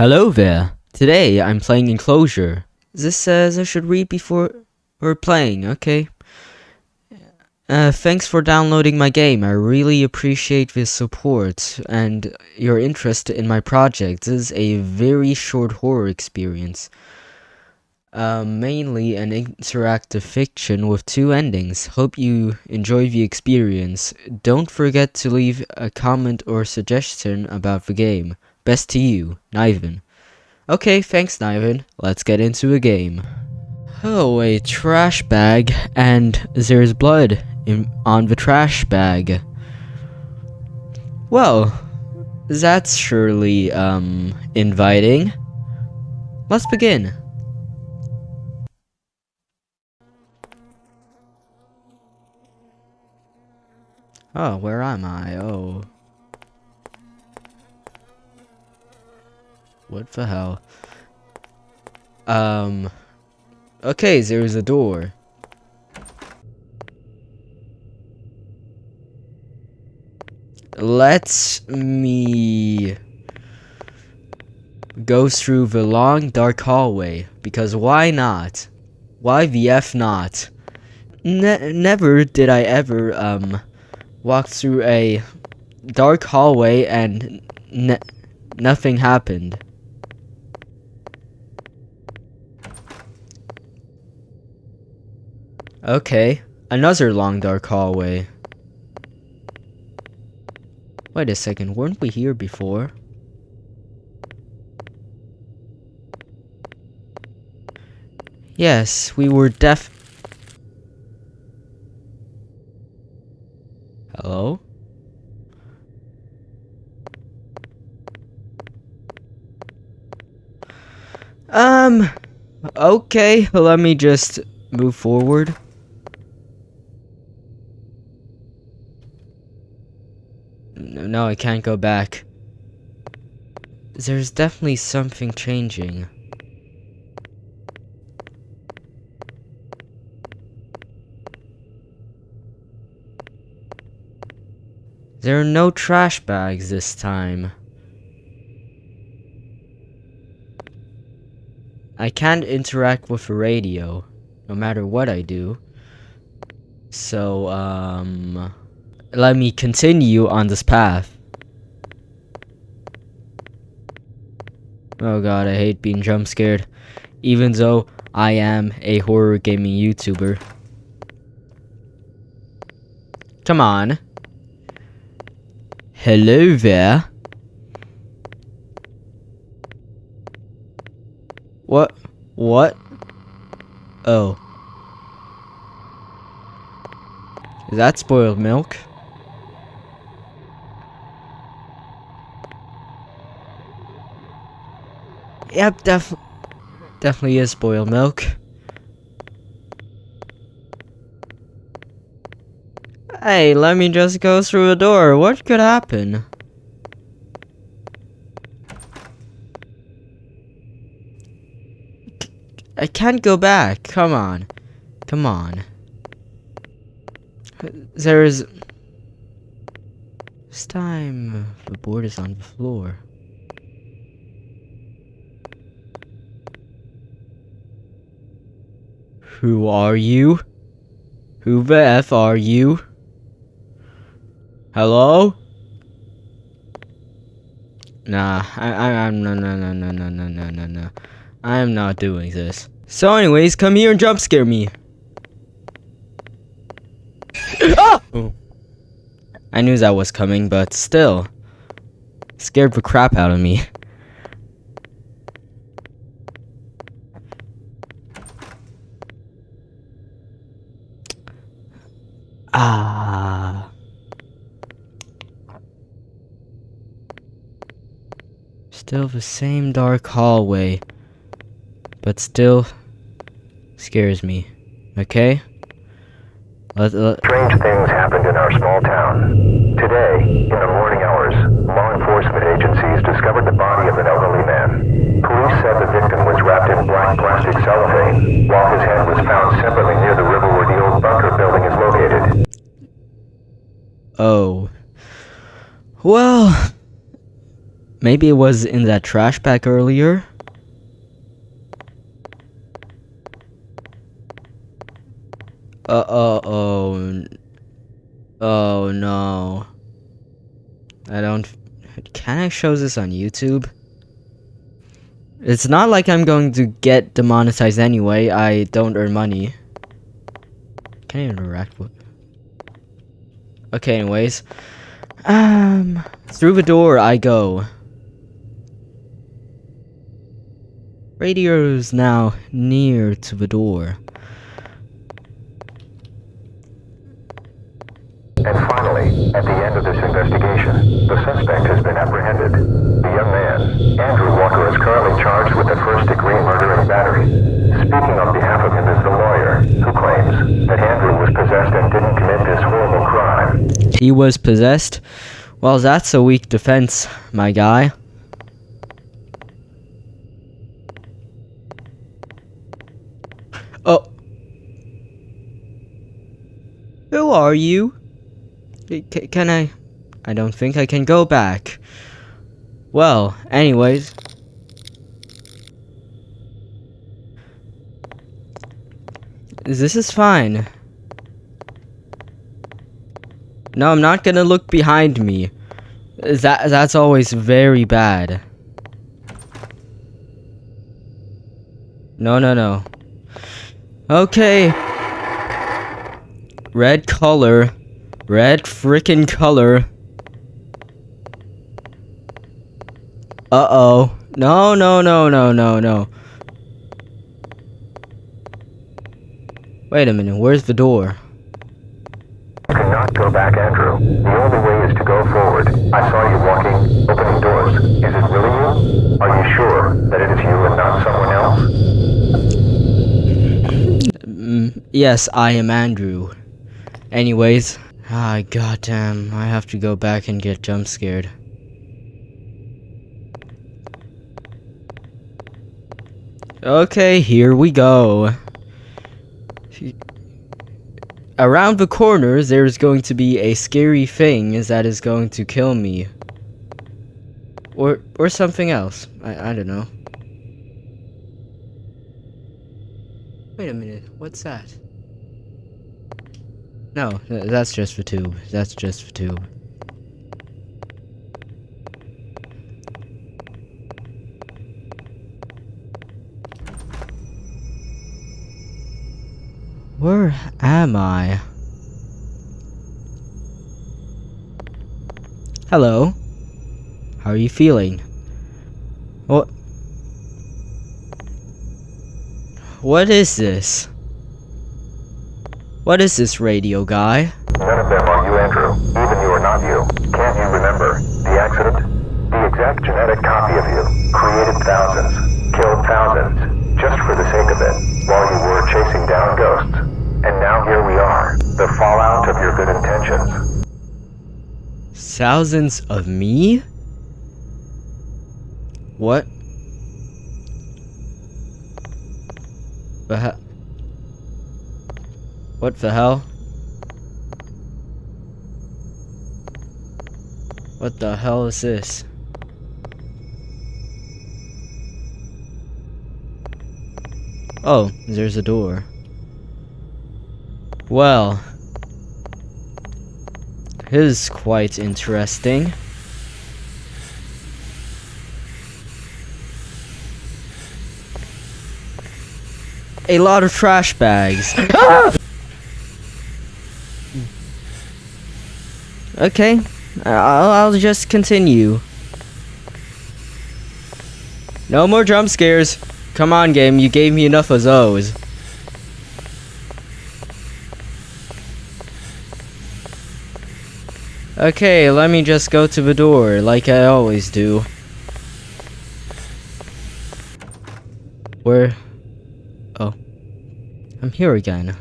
Hello there. Today I'm playing Enclosure. This says I should read before we're playing, okay? Uh, thanks for downloading my game. I really appreciate the support and your interest in my project. This is a very short horror experience. Uh, mainly an interactive fiction with two endings. Hope you enjoy the experience. Don't forget to leave a comment or suggestion about the game. Best to you, Niven. Okay, thanks, Niven. Let's get into a game. Oh, a trash bag, and there's blood in, on the trash bag. Well, that's surely, um, inviting. Let's begin. Oh, where am I? Oh. What the hell? Um. Okay, there's a door. Let me go through the long dark hallway because why not? Why the F not? Ne never did I ever um walk through a dark hallway and nothing happened. Okay, another long dark hallway. Wait a second, weren't we here before? Yes, we were def- Hello? Um, okay, let me just move forward. No, I can't go back. There's definitely something changing. There are no trash bags this time. I can't interact with the radio, no matter what I do. So, um let me continue on this path. Oh god, I hate being jump scared. Even though I am a horror gaming YouTuber. Come on. Hello there. What? What? Oh. Is that spoiled milk? Yep, def definitely is spoiled milk. Hey, let me just go through the door. What could happen? I can't go back. Come on. Come on. There is... This time, the board is on the floor. Who are you? Who the F are you? Hello? Nah, I, I, I'm, no, no, no, no, no, no, no, no, no. I am not doing this. So anyways, come here and jump scare me. ah! Oh. I knew that was coming, but still. Scared the crap out of me. Ah. Still the same dark hallway, but still scares me. Okay? Let, let Strange things happened in our small town. Today, in the morning hours, law enforcement agencies discovered the body of an elderly man. Police said the victim was wrapped in black plastic cellophane, while his head was found separately near the river where the old bunker building is located. Oh. Well, maybe it was in that trash bag earlier. Uh oh oh oh no. I don't. Can I show this on YouTube? It's not like I'm going to get demonetized anyway. I don't earn money. Can I interact with? Okay, anyways. Um, through the door I go. Radio's now near to the door. And finally, at the end of this investigation, the suspect has been apprehended. The young man, Andrew Walker, is currently charged with the first degree murder and battery. Speaking on behalf of him is the lawyer, who claims that Andrew was possessed and didn't commit this horrible crime. He was possessed? Well, that's a weak defense, my guy. Oh. Who are you? C- can I? I don't think I can go back. Well, anyways. This is fine. No, I'm not gonna look behind me. That that's always very bad. No, no, no. Okay. Red color. Red frickin' color. Uh-oh. No, no, no, no, no, no. Wait a minute, where's the door? You cannot go back, Andrew. The only way is to go forward. I saw you walking, opening doors. Is it really you? Are you sure that it is you and not someone else? Yes, I am Andrew. Anyways, ah, goddamn, I have to go back and get jump scared. Okay, here we go. Around the corner, there's going to be a scary thing that is going to kill me. Or, or something else. I, I don't know. Wait a minute, what's that? No, that's just the tube. That's just the tube. Where am I? Hello. How are you feeling? What? What is this? What is this radio guy? None of them are you, Andrew. Even you are not you. Can't you remember the accident? The exact genetic copy of you created thousands, killed thousands, just for the sake of it, while you were chasing down ghosts. Here we are, the fallout of your good intentions. Thousands of me? What? The hell? What the hell? What the hell is this? Oh, there's a door. Well, this is quite interesting. A lot of trash bags. Ah! okay, I'll, I'll just continue. No more jump scares. Come on, game, you gave me enough of those. Okay, let me just go to the door, like I always do. Where? Oh. I'm here again.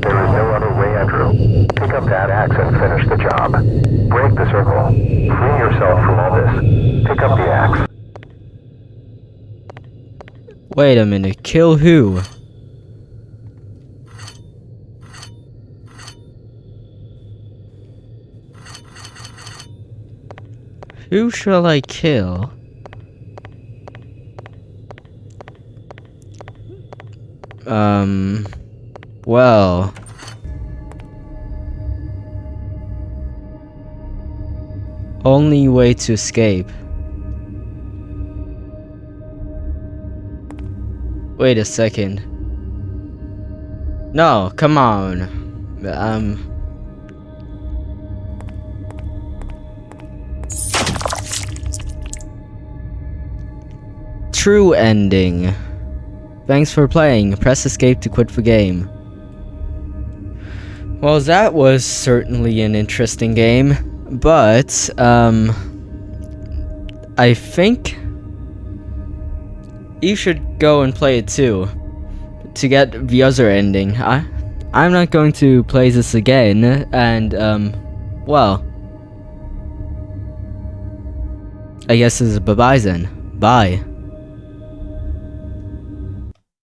There is no other way, Andrew. Pick up that axe and finish the job. Break the circle. Free yourself from all this. Pick up the axe. Wait a minute, kill who? Who shall I kill? Um, well. Only way to escape. Wait a second. No, come on. Um. True ending. Thanks for playing. Press escape to quit the game. Well, that was certainly an interesting game, but, um, I think you should go and play it too to get the other ending. I, I'm not going to play this again, and, um, well, I guess is bye-bye then. Bye.